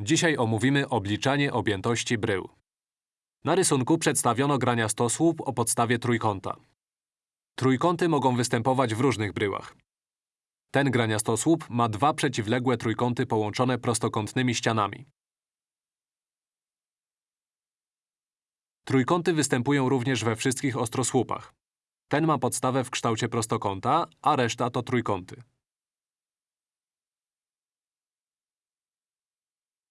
Dzisiaj omówimy obliczanie objętości brył. Na rysunku przedstawiono grania stosłup o podstawie trójkąta. Trójkąty mogą występować w różnych bryłach. Ten graniastosłup ma dwa przeciwległe trójkąty połączone prostokątnymi ścianami. Trójkąty występują również we wszystkich ostrosłupach. Ten ma podstawę w kształcie prostokąta, a reszta to trójkąty.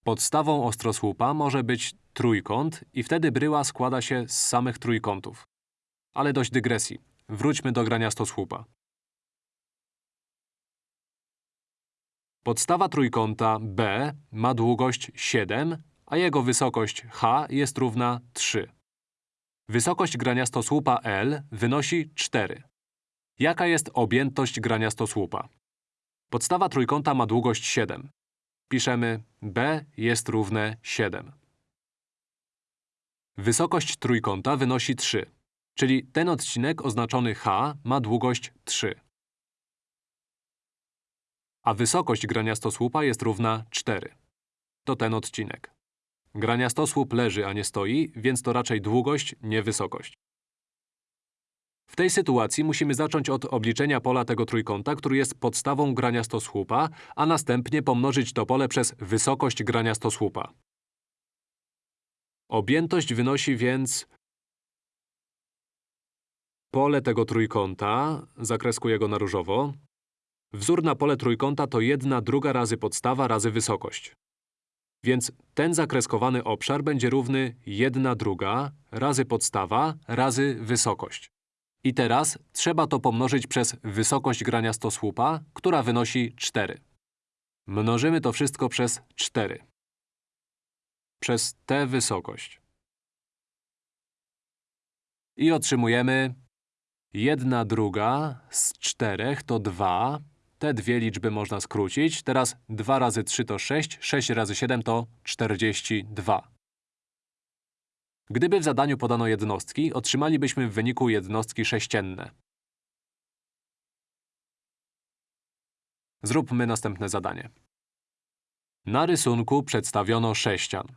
Podstawą ostrosłupa może być trójkąt i wtedy bryła składa się z samych trójkątów. Ale dość dygresji. Wróćmy do graniastosłupa. Podstawa trójkąta B ma długość 7, a jego wysokość h jest równa 3. Wysokość graniastosłupa L wynosi 4. Jaka jest objętość graniastosłupa? Podstawa trójkąta ma długość 7. Piszemy b jest równe 7. Wysokość trójkąta wynosi 3, czyli ten odcinek oznaczony h ma długość 3. A wysokość graniastosłupa jest równa 4. To ten odcinek. Graniastosłup leży, a nie stoi, więc to raczej długość, nie wysokość. W tej sytuacji musimy zacząć od obliczenia pola tego trójkąta, który jest podstawą graniastosłupa, a następnie pomnożyć to pole przez wysokość graniastosłupa. Objętość wynosi więc pole tego trójkąta, zakreskuję go na różowo. Wzór na pole trójkąta to 1 druga razy podstawa razy wysokość. Więc ten zakreskowany obszar będzie równy 1 druga razy podstawa razy wysokość. I teraz trzeba to pomnożyć przez wysokość graniastosłupa, która wynosi 4. Mnożymy to wszystko przez 4. Przez tę wysokość. I otrzymujemy 1 druga z 4 to 2. Te dwie liczby można skrócić. Teraz 2 razy 3 to 6, 6 razy 7 to 42. Gdyby w zadaniu podano jednostki, otrzymalibyśmy w wyniku jednostki sześcienne. Zróbmy następne zadanie. Na rysunku przedstawiono sześcian.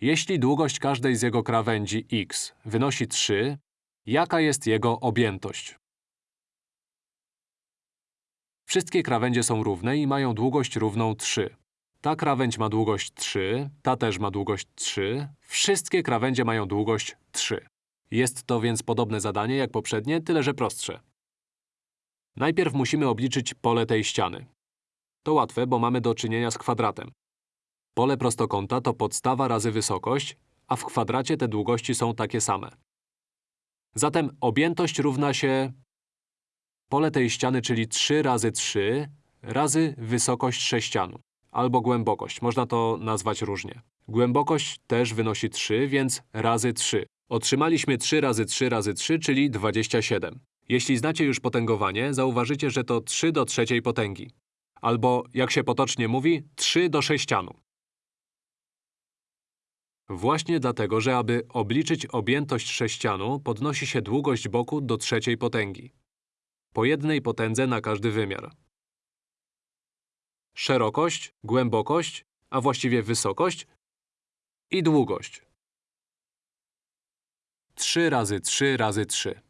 Jeśli długość każdej z jego krawędzi x wynosi 3, jaka jest jego objętość? Wszystkie krawędzie są równe i mają długość równą 3. Ta krawędź ma długość 3, ta też ma długość 3. Wszystkie krawędzie mają długość 3. Jest to więc podobne zadanie jak poprzednie, tyle że prostsze. Najpierw musimy obliczyć pole tej ściany. To łatwe, bo mamy do czynienia z kwadratem. Pole prostokąta to podstawa razy wysokość, a w kwadracie te długości są takie same. Zatem objętość równa się pole tej ściany, czyli 3 razy 3 razy wysokość sześcianu albo głębokość. Można to nazwać różnie. Głębokość też wynosi 3, więc razy 3. Otrzymaliśmy 3 razy 3 razy 3, czyli 27. Jeśli znacie już potęgowanie, zauważycie, że to 3 do trzeciej potęgi. Albo, jak się potocznie mówi, 3 do sześcianu. Właśnie dlatego, że aby obliczyć objętość sześcianu, podnosi się długość boku do trzeciej potęgi. Po jednej potędze na każdy wymiar szerokość, głębokość, a właściwie wysokość i długość. 3 razy 3 razy 3.